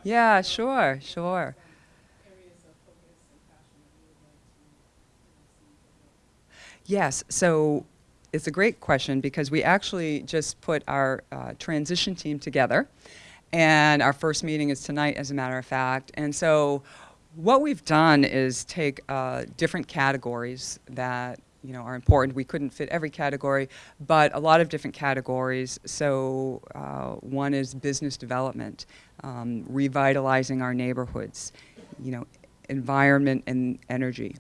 S2: Yeah, sure, sure. Yes, so it's a great question because we actually just put our uh, transition team together, and our first meeting is tonight, as a matter of fact. And so, what we've done is take uh, different categories that you know are important. We couldn't fit every category, but a lot of different categories. So, uh, one is business development, um, revitalizing our neighborhoods, you know, environment and energy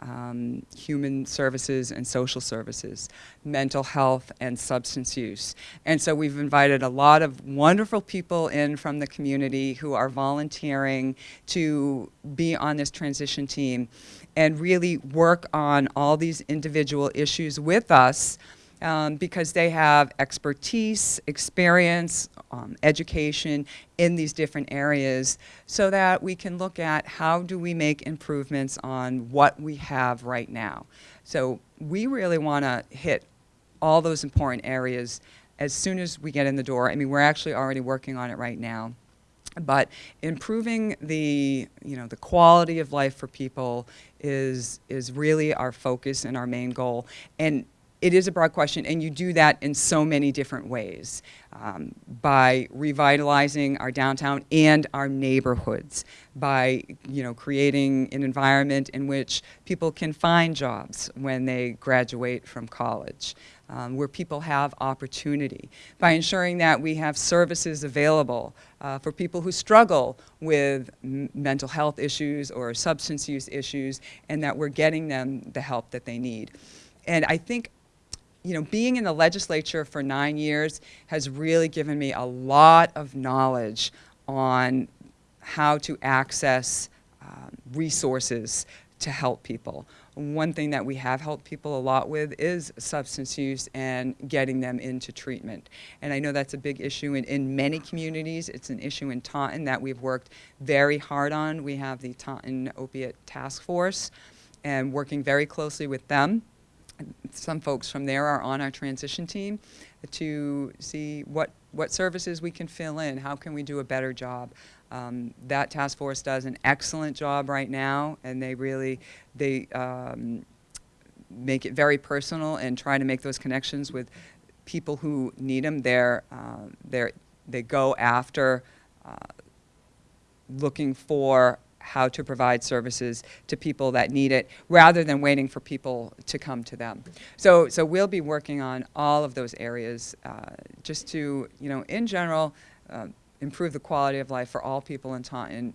S2: um, human services and social services, mental health and substance use. And so we've invited a lot of wonderful people in from the community who are volunteering to be on this transition team and really work on all these individual issues with us um, because they have expertise, experience, um, education in these different areas so that we can look at how do we make improvements on what we have right now. So we really want to hit all those important areas as soon as we get in the door. I mean, we're actually already working on it right now. But improving the, you know, the quality of life for people is, is really our focus and our main goal. And it is a broad question, and you do that in so many different ways um, by revitalizing our downtown and our neighborhoods, by you know creating an environment in which people can find jobs when they graduate from college, um, where people have opportunity, by ensuring that we have services available uh, for people who struggle with mental health issues or substance use issues, and that we're getting them the help that they need. And I think you know, being in the legislature for nine years has really given me a lot of knowledge on how to access um, resources to help people. One thing that we have helped people a lot with is substance use and getting them into treatment. And I know that's a big issue in, in many communities. It's an issue in Taunton that we've worked very hard on. We have the Taunton Opiate Task Force and working very closely with them some folks from there are on our transition team to see what, what services we can fill in, how can we do a better job. Um, that task force does an excellent job right now, and they really, they um, make it very personal and try to make those connections with people who need them. They're, uh, they're, they go after uh, looking for how to provide services to people that need it rather than waiting for people to come to them. So, so we'll be working on all of those areas uh, just to, you know, in general, uh, improve the quality of life for all people in Taunton,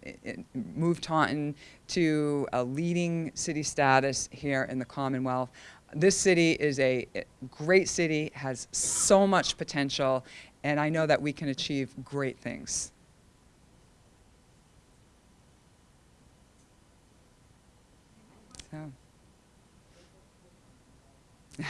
S2: move Taunton to a leading city status here in the Commonwealth. This city is a great city, has so much potential, and I know that we can achieve great things. [LAUGHS]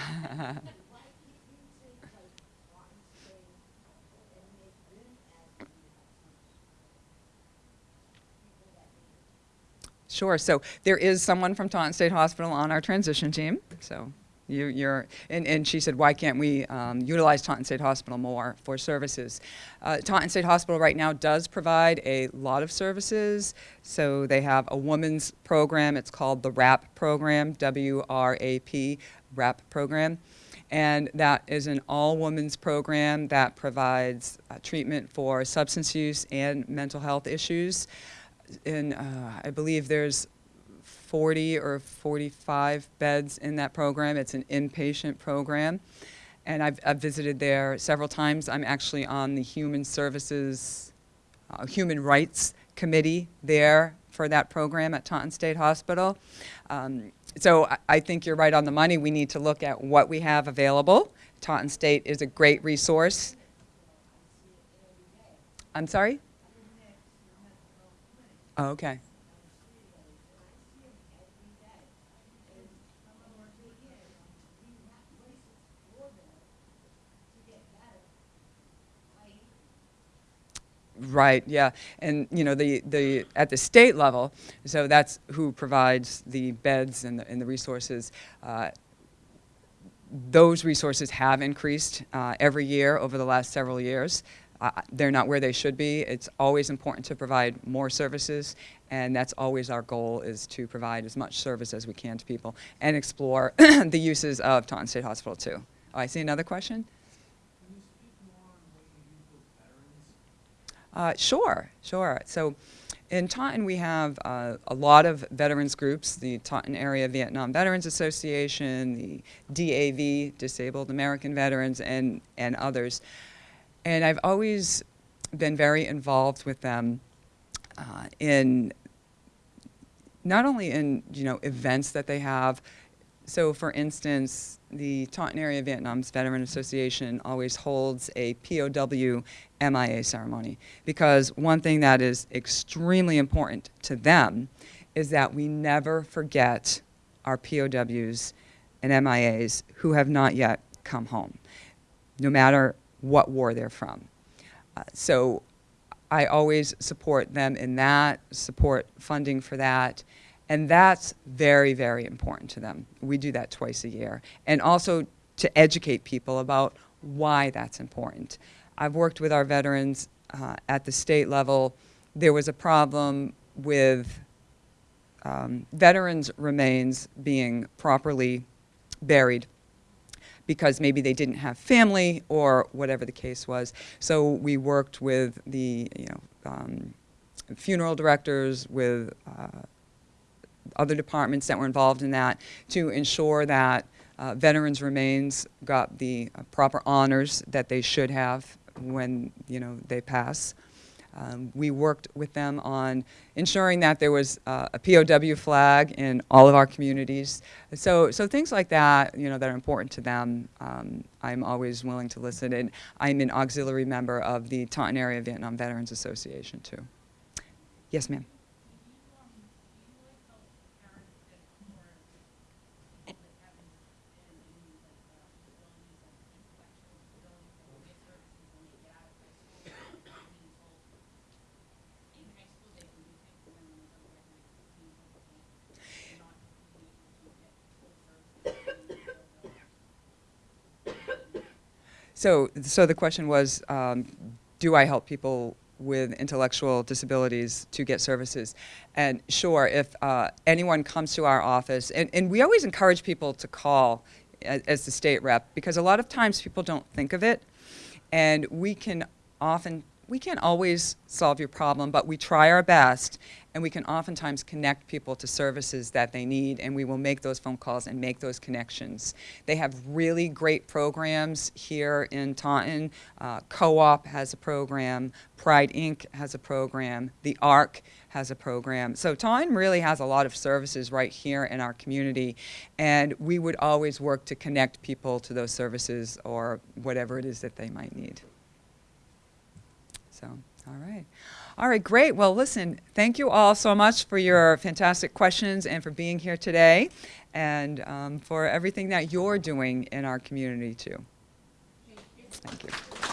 S2: Sure. So there is someone from Taunton State Hospital on our transition team. So you, you're, and, and she said, why can't we um, utilize Taunton State Hospital more for services? Uh, Taunton State Hospital right now does provide a lot of services. So they have a women's program. It's called the WRAP program, W-R-A-P, WRAP program. And that is an all-women's program that provides uh, treatment for substance use and mental health issues And uh, I believe there's 40 or 45 beds in that program. It's an inpatient program. And I've, I've visited there several times. I'm actually on the Human Services, uh, Human Rights Committee there for that program at Taunton State Hospital. Um, so I, I think you're right on the money. We need to look at what we have available. Taunton State is a great resource. I'm sorry? Oh, okay. Right, yeah. And, you know, the, the, at the state level, so that's who provides the beds and the, and the resources. Uh, those resources have increased uh, every year over the last several years. Uh, they're not where they should be. It's always important to provide more services, and that's always our goal is to provide as much service as we can to people and explore [CLEARS THROAT] the uses of Taunton State Hospital too. Oh, I see another question. Uh, sure, sure. So in Taunton, we have uh, a lot of veterans groups, the Taunton Area Vietnam Veterans Association, the DAV, Disabled American Veterans, and, and others. And I've always been very involved with them uh, in not only in you know events that they have. So, for instance, the Taunton Area Vietnam's Veteran Association always holds a POW MIA ceremony because one thing that is extremely important to them is that we never forget our POWs and MIAs who have not yet come home, no matter what war they're from. Uh, so I always support them in that, support funding for that, and that's very, very important to them. We do that twice a year. And also to educate people about why that's important. I've worked with our veterans uh, at the state level. There was a problem with um, veterans' remains being properly buried because maybe they didn't have family or whatever the case was. So we worked with the you know um, funeral directors, with uh, other departments that were involved in that to ensure that uh, veterans' remains got the uh, proper honors that they should have when you know they pass. Um, we worked with them on ensuring that there was uh, a POW flag in all of our communities. So, so things like that, you know, that are important to them, um, I'm always willing to listen. And I'm an auxiliary member of the Taunton Area Vietnam Veterans Association too. Yes, ma'am. So, so the question was, um, do I help people with intellectual disabilities to get services? And sure, if uh, anyone comes to our office, and, and we always encourage people to call as, as the state rep because a lot of times people don't think of it, and we can often we can't always solve your problem, but we try our best, and we can oftentimes connect people to services that they need, and we will make those phone calls and make those connections. They have really great programs here in Taunton. Uh, Co-op has a program, Pride Inc. has a program, the ARC has a program. So Taunton really has a lot of services right here in our community, and we would always work to connect people to those services or whatever it is that they might need. So, all right. All right, great. Well, listen, thank you all so much for your fantastic questions and for being here today and um, for everything that you're doing in our community, too. Thank you.